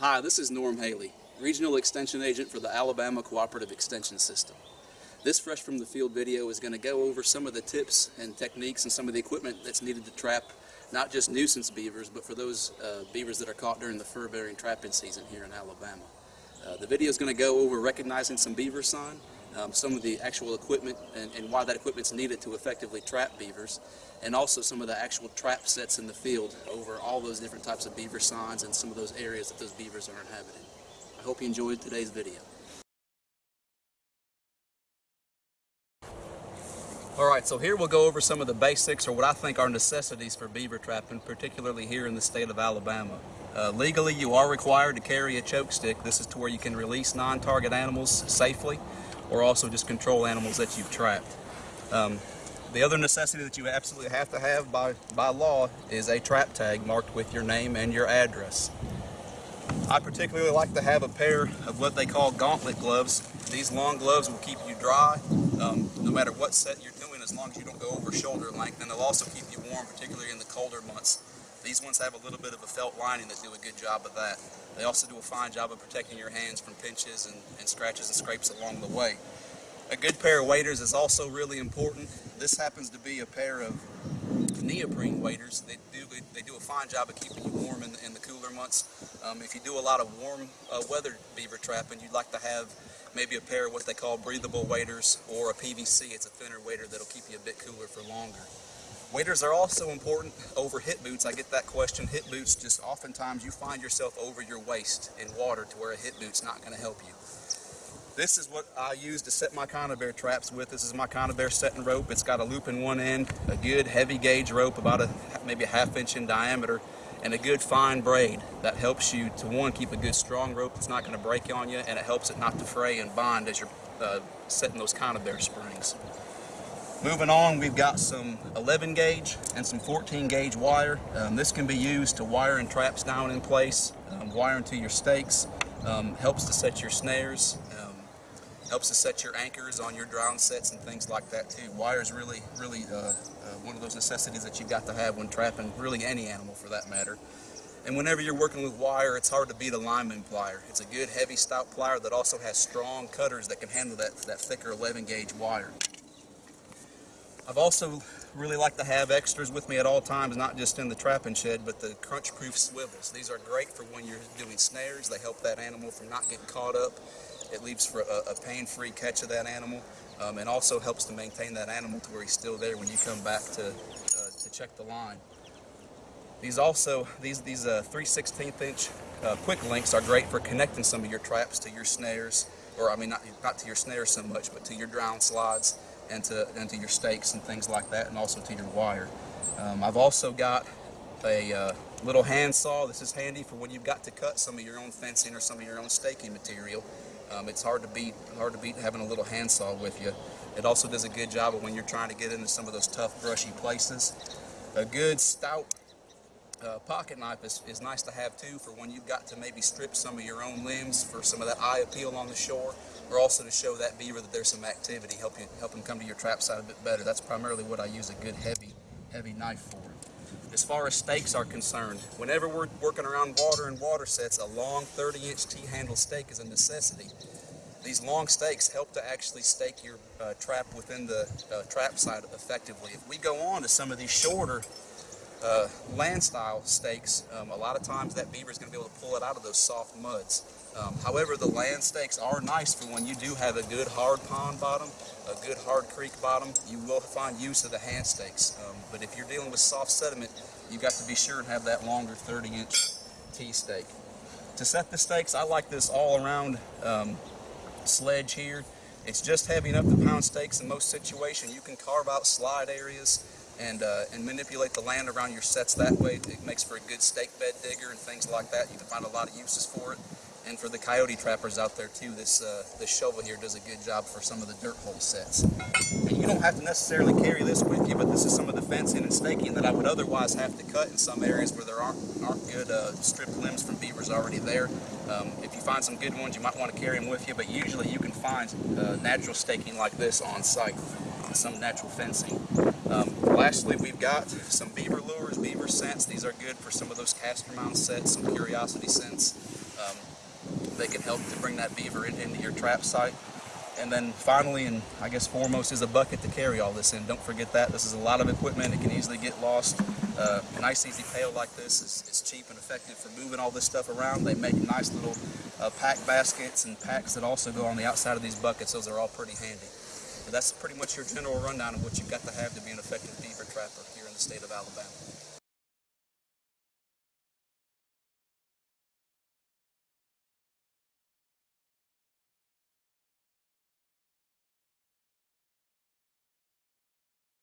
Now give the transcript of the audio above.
Hi, this is Norm Haley, Regional Extension Agent for the Alabama Cooperative Extension System. This Fresh from the Field video is going to go over some of the tips and techniques and some of the equipment that's needed to trap not just nuisance beavers, but for those uh, beavers that are caught during the fur-bearing trapping season here in Alabama. Uh, the video is going to go over recognizing some beaver sign, um, some of the actual equipment and, and why that equipment is needed to effectively trap beavers, and also some of the actual trap sets in the field over all those different types of beaver signs and some of those areas that those beavers are inhabited. I hope you enjoyed today's video. Alright, so here we'll go over some of the basics or what I think are necessities for beaver trapping, particularly here in the state of Alabama. Uh, legally, you are required to carry a choke stick. This is to where you can release non-target animals safely or also just control animals that you've trapped. Um, the other necessity that you absolutely have to have by, by law is a trap tag marked with your name and your address. I particularly like to have a pair of what they call gauntlet gloves. These long gloves will keep you dry um, no matter what set you're doing as long as you don't go over shoulder length and they'll also keep you warm particularly in the colder months. These ones have a little bit of a felt lining that do a good job of that. They also do a fine job of protecting your hands from pinches and, and scratches and scrapes along the way. A good pair of waders is also really important. This happens to be a pair of neoprene waders. They do they do a fine job of keeping you warm in the, in the cooler months. Um, if you do a lot of warm uh, weather beaver trapping, you'd like to have maybe a pair of what they call breathable waders or a PVC. It's a thinner wader that'll keep you a bit cooler for longer. Waders are also important over hip boots. I get that question. Hip boots, just oftentimes you find yourself over your waist in water to where a hip boot's not going to help you. This is what I use to set my conibear traps with. This is my conibear setting rope. It's got a loop in one end, a good heavy gauge rope, about a maybe a half inch in diameter, and a good fine braid. That helps you to one, keep a good strong rope that's not going to break on you, and it helps it not to fray and bind as you're uh, setting those conibear springs. Moving on, we've got some 11 gauge and some 14 gauge wire. Um, this can be used to wire and traps down in place, um, wire into your stakes, um, helps to set your snares, um, helps to set your anchors on your drown sets and things like that too. Wire is really, really uh, uh, one of those necessities that you've got to have when trapping really any animal for that matter. And whenever you're working with wire, it's hard to beat a lineman plier. It's a good heavy stout plier that also has strong cutters that can handle that, that thicker 11 gauge wire. I've also really like to have extras with me at all times, not just in the trapping shed, but the crunch-proof swivels. These are great for when you're doing snares. They help that animal from not getting caught up. It leaves for a, a pain-free catch of that animal, um, and also helps to maintain that animal to where he's still there when you come back to, uh, to check the line. These also, these, these uh, 3 16 inch uh, quick links are great for connecting some of your traps to your snares, or I mean not, not to your snares so much, but to your drown slides and to, your stakes and things like that, and also to your wire. Um, I've also got a uh, little hand saw. This is handy for when you've got to cut some of your own fencing or some of your own staking material. Um, it's hard to beat hard to beat having a little hand saw with you. It also does a good job of when you're trying to get into some of those tough brushy places. A good stout uh, pocket knife is, is nice to have too for when you've got to maybe strip some of your own limbs for some of that eye appeal on the shore or also to show that beaver that there's some activity, help you help him come to your trap site a bit better. That's primarily what I use a good heavy heavy knife for. As far as stakes are concerned, whenever we're working around water and water sets, a long 30-inch T-handle stake is a necessity. These long stakes help to actually stake your uh, trap within the uh, trap site effectively. If we go on to some of these shorter uh, land style stakes, um, a lot of times that beaver is going to be able to pull it out of those soft muds. Um, however, the land stakes are nice for when you do have a good hard pond bottom, a good hard creek bottom, you will find use of the hand stakes. Um, but if you're dealing with soft sediment, you've got to be sure and have that longer 30 inch T stake. To set the stakes, I like this all around um, sledge here. It's just heavy enough to pound stakes in most situations. You can carve out slide areas and, uh, and manipulate the land around your sets that way. It makes for a good stake bed digger and things like that. You can find a lot of uses for it. And for the coyote trappers out there too, this, uh, this shovel here does a good job for some of the dirt hole sets. And you don't have to necessarily carry this with you, but this is some of the fencing and staking that I would otherwise have to cut in some areas where there aren't, aren't good uh, stripped limbs from beavers already there. Um, if you find some good ones, you might want to carry them with you, but usually you can find uh, natural staking like this on site some natural fencing. Um, lastly, we've got some beaver lures, beaver scents. These are good for some of those castor mound sets, some curiosity scents. Um, they can help to bring that beaver in, into your trap site. And then finally, and I guess foremost, is a bucket to carry all this in. Don't forget that. This is a lot of equipment. It can easily get lost. Uh, a nice easy pail like this is, is cheap and effective for moving all this stuff around. They make nice little uh, pack baskets and packs that also go on the outside of these buckets. Those are all pretty handy. But that's pretty much your general rundown of what you've got to have to be an effective beaver trapper here in the state of Alabama.